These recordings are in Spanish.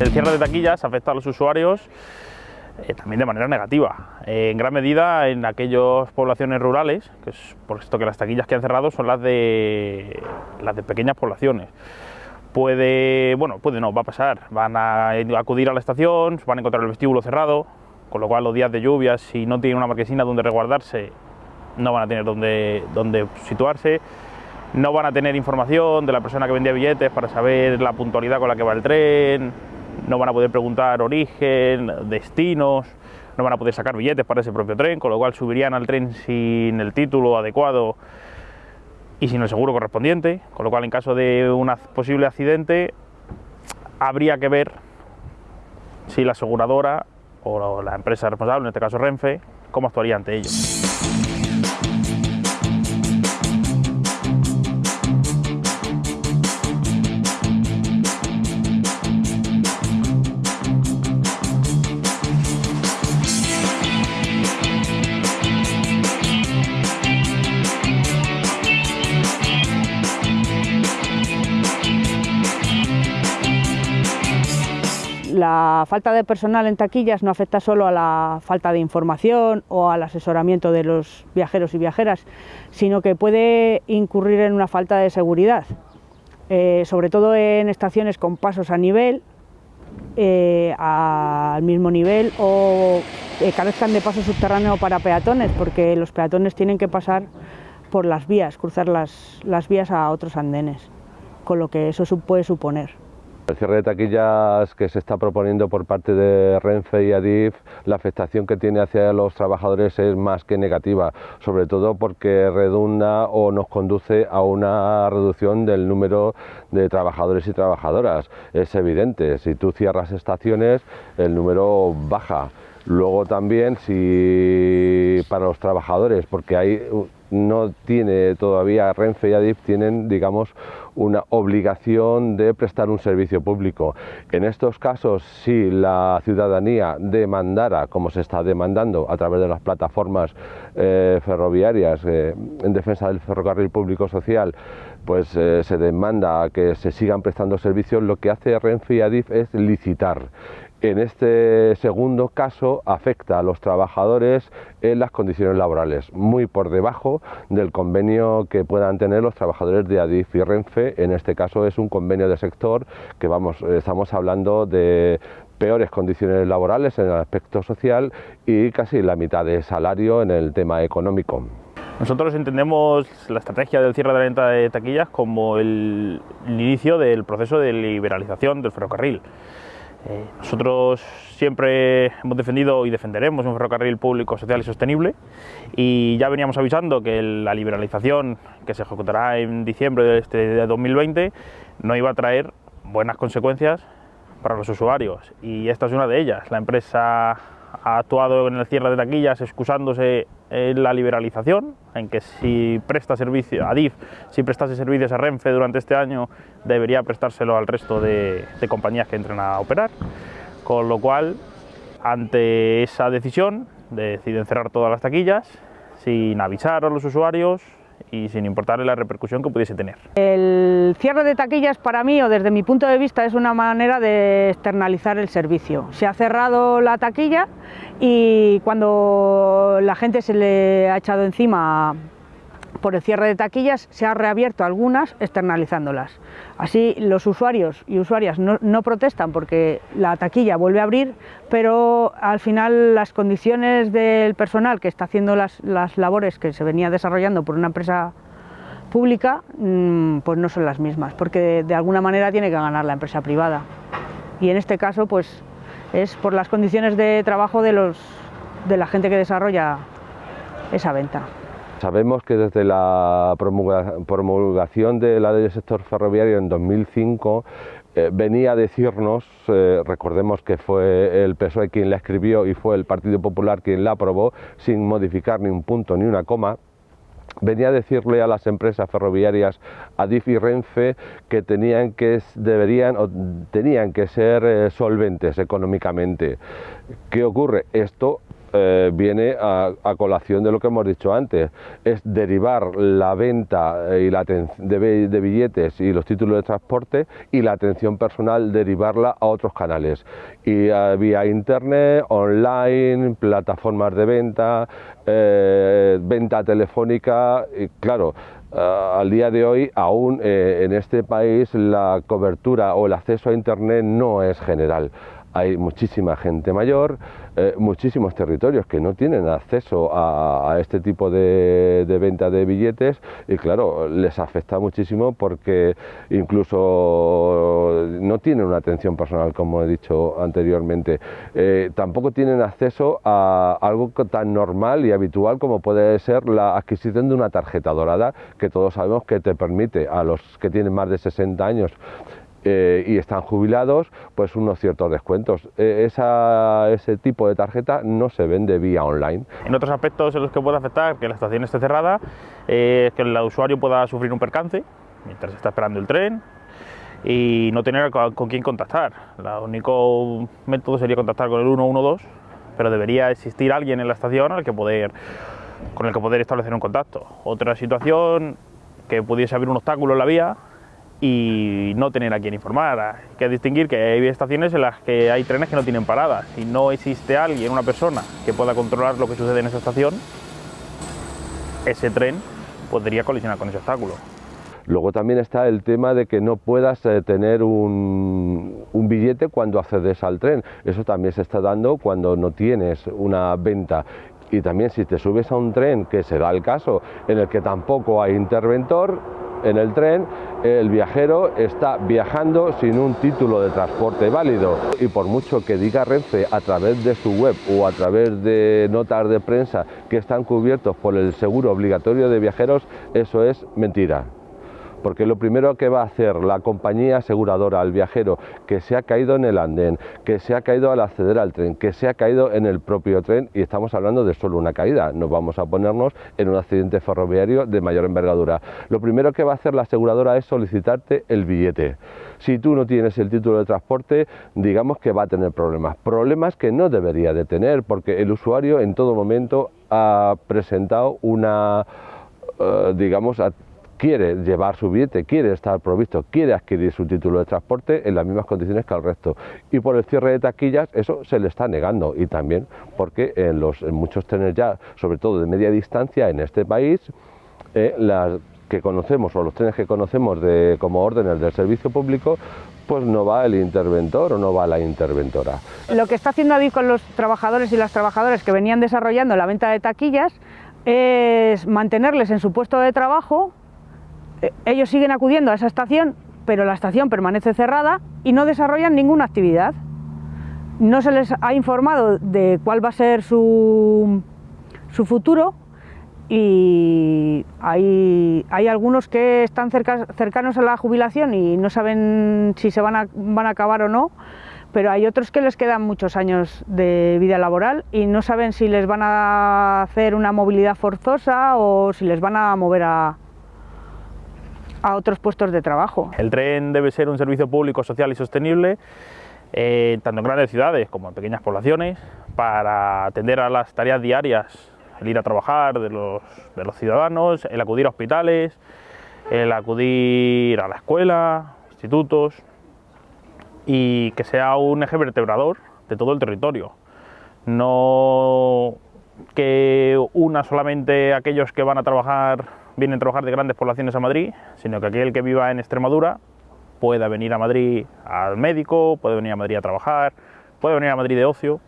El cierre de taquillas afecta a los usuarios eh, también de manera negativa, en gran medida en aquellas poblaciones rurales, que es por esto que las taquillas que han cerrado son las de, las de pequeñas poblaciones. Puede, bueno, puede no, va a pasar, van a acudir a la estación, van a encontrar el vestíbulo cerrado, con lo cual los días de lluvia, si no tienen una marquesina donde resguardarse, no van a tener donde, donde situarse, no van a tener información de la persona que vendía billetes para saber la puntualidad con la que va el tren, no van a poder preguntar origen, destinos, no van a poder sacar billetes para ese propio tren, con lo cual subirían al tren sin el título adecuado y sin el seguro correspondiente, con lo cual en caso de un posible accidente habría que ver si la aseguradora o la empresa responsable, en este caso Renfe, cómo actuaría ante ello. La falta de personal en taquillas no afecta solo a la falta de información o al asesoramiento de los viajeros y viajeras, sino que puede incurrir en una falta de seguridad, eh, sobre todo en estaciones con pasos a nivel, eh, al mismo nivel o que carezcan de paso subterráneo para peatones, porque los peatones tienen que pasar por las vías, cruzar las vías a otros andenes, con lo que eso puede suponer. El cierre de taquillas que se está proponiendo por parte de Renfe y Adif, la afectación que tiene hacia los trabajadores es más que negativa, sobre todo porque redunda o nos conduce a una reducción del número de trabajadores y trabajadoras. Es evidente, si tú cierras estaciones, el número baja. Luego también si para los trabajadores, porque hay no tiene todavía Renfe y Adif tienen, digamos, una obligación de prestar un servicio público. En estos casos, si la ciudadanía demandara, como se está demandando a través de las plataformas eh, ferroviarias eh, en defensa del ferrocarril público social, pues eh, se demanda que se sigan prestando servicios, lo que hace Renfe y Adif es licitar en este segundo caso afecta a los trabajadores en las condiciones laborales, muy por debajo del convenio que puedan tener los trabajadores de Adif y Renfe. En este caso es un convenio de sector que vamos, estamos hablando de peores condiciones laborales en el aspecto social y casi la mitad de salario en el tema económico. Nosotros entendemos la estrategia del cierre de la venta de taquillas como el inicio del proceso de liberalización del ferrocarril. Eh, nosotros siempre hemos defendido y defenderemos un ferrocarril público, social y sostenible y ya veníamos avisando que la liberalización que se ejecutará en diciembre de, este, de 2020 no iba a traer buenas consecuencias para los usuarios y esta es una de ellas. La empresa ha actuado en el cierre de taquillas excusándose en la liberalización, en que si presta servicio a DIF, si prestase servicios a Renfe durante este año, debería prestárselo al resto de, de compañías que entren a operar, con lo cual, ante esa decisión, deciden cerrar todas las taquillas sin avisar a los usuarios, y sin importarle la repercusión que pudiese tener. El cierre de taquillas para mí o desde mi punto de vista es una manera de externalizar el servicio. Se ha cerrado la taquilla y cuando la gente se le ha echado encima por el cierre de taquillas se ha reabierto algunas externalizándolas. Así los usuarios y usuarias no, protestan porque la taquilla vuelve a abrir, pero al final las condiciones del personal que está haciendo las, labores que se venía desarrollando por una empresa pública mm, pues no son las mismas, porque de, alguna manera tiene que ganar la empresa privada. Y en este caso pues es por las condiciones de trabajo de, los, de la gente que desarrolla esa venta. Sabemos que desde la promulgación de la ley del sector ferroviario en 2005 eh, venía a decirnos, eh, recordemos que fue el PSOE quien la escribió y fue el Partido Popular quien la aprobó sin modificar ni un punto ni una coma, venía a decirle a las empresas ferroviarias, Adif y Renfe, que tenían que, deberían, tenían que ser eh, solventes económicamente. ¿Qué ocurre? Esto eh, viene a, colación de lo que hemos dicho antes, es derivar la venta y la de, billetes y los títulos de transporte y la atención personal derivarla a otros canales, y vía internet, online, plataformas de venta, venta telefónica, y claro, al día de hoy aún en este país la cobertura o el acceso a internet no es general hay muchísima gente mayor, eh, muchísimos territorios que no tienen acceso a, este tipo de, venta de billetes y claro, les afecta muchísimo porque incluso no tienen una atención personal, como he dicho anteriormente. Eh, tampoco tienen acceso a algo tan normal y habitual como puede ser la adquisición de una tarjeta dorada, que todos sabemos que te permite a los que tienen más de 60 años eh, y están jubilados, pues unos ciertos descuentos. E, ese tipo de tarjeta no se vende vía online. En otros aspectos en los que puede afectar que la estación esté cerrada, eh, que el usuario pueda sufrir un percance mientras está esperando el tren y no tener con, quién contactar. El único método sería contactar con el 112, pero debería existir alguien en la estación al que poder, con el que poder establecer un contacto. Otra situación que pudiese haber un obstáculo en la vía y no tener a quien informar. Hay que distinguir que hay estaciones en las que hay trenes que no tienen paradas. Si no existe alguien, una persona, que pueda controlar lo que sucede en esa estación, ese tren podría colisionar con ese obstáculo. Luego también está el tema de que no puedas eh, tener un, un, billete cuando accedes al tren. Eso también se está dando cuando no tienes una venta. Y también si te subes a un tren, que se da el caso, en el que tampoco hay interventor, en el tren, el viajero está viajando sin un título de transporte válido. Y por mucho que diga Renfe a través de su web o a través de notas de prensa que están cubiertos por el seguro obligatorio de viajeros, eso es mentira porque lo primero que va a hacer la compañía aseguradora al viajero que se ha caído en el andén, que se ha caído al acceder al tren, que se ha caído en el propio tren, y estamos hablando de solo una caída, no vamos a ponernos en un accidente ferroviario de mayor envergadura. Lo primero que va a hacer la aseguradora es solicitarte el billete. Si tú no tienes el título de transporte, digamos que va a tener problemas, problemas que no debería de tener, porque el usuario en todo momento ha presentado una, eh, digamos, quiere llevar su billete, quiere estar provisto, quiere adquirir su título de transporte en las mismas condiciones que el resto. Y por el cierre de taquillas eso se le está negando y también porque en, los, muchos trenes ya, sobre todo de media distancia en este país, eh, las que conocemos o los trenes que conocemos de, como órdenes del servicio público, pues no va el interventor o no va la interventora. Lo que está haciendo Adif con los trabajadores y las trabajadoras que venían desarrollando la venta de taquillas es mantenerles en su puesto de trabajo ellos siguen acudiendo a esa estación, pero la estación permanece cerrada y no desarrollan ninguna actividad. No se les ha informado de cuál va a ser su, futuro y hay, algunos que están cercanos a la jubilación y no saben si se van a, van a acabar o no, pero hay otros que les quedan muchos años de vida laboral y no saben si les van a hacer una movilidad forzosa o si les van a mover a, a otros puestos de trabajo. El tren debe ser un servicio público, social y sostenible, eh, tanto en grandes ciudades como en pequeñas poblaciones, para atender a las tareas diarias, el ir a trabajar de los, de los ciudadanos, el acudir a hospitales, el acudir a la escuela, institutos, y que sea un eje vertebrador de todo el territorio. No que una solamente aquellos que van a trabajar vienen a trabajar de grandes poblaciones a Madrid, sino que aquel que viva en Extremadura pueda venir a Madrid al médico, puede venir a Madrid a trabajar, puede venir a Madrid de ocio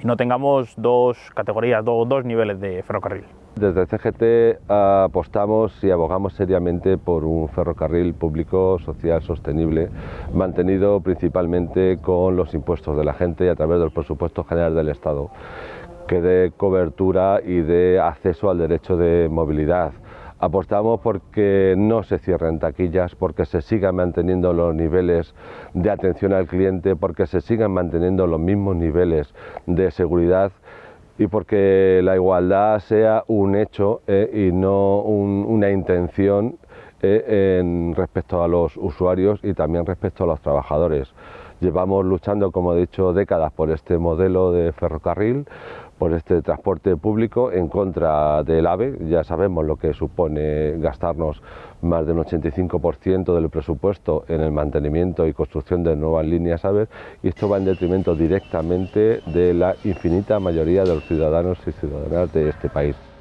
y no tengamos dos categorías, dos niveles de ferrocarril. Desde CGT apostamos y abogamos seriamente por un ferrocarril público, social, sostenible, mantenido principalmente con los impuestos de la gente y a través del presupuesto general del Estado que dé cobertura y dé acceso al derecho de movilidad. Apostamos porque no se cierren taquillas, porque se sigan manteniendo los niveles de atención al cliente, porque se sigan manteniendo los mismos niveles de seguridad y porque la igualdad sea un hecho eh, y no una intención eh, en respecto a los usuarios y también respecto a los trabajadores. Llevamos luchando, como he dicho, décadas por este modelo de ferrocarril, por este transporte público en contra del AVE. Ya sabemos lo que supone gastarnos más del 85% del presupuesto en el mantenimiento y construcción de nuevas líneas AVE y esto va en detrimento directamente de la infinita mayoría de los ciudadanos y ciudadanas de este país.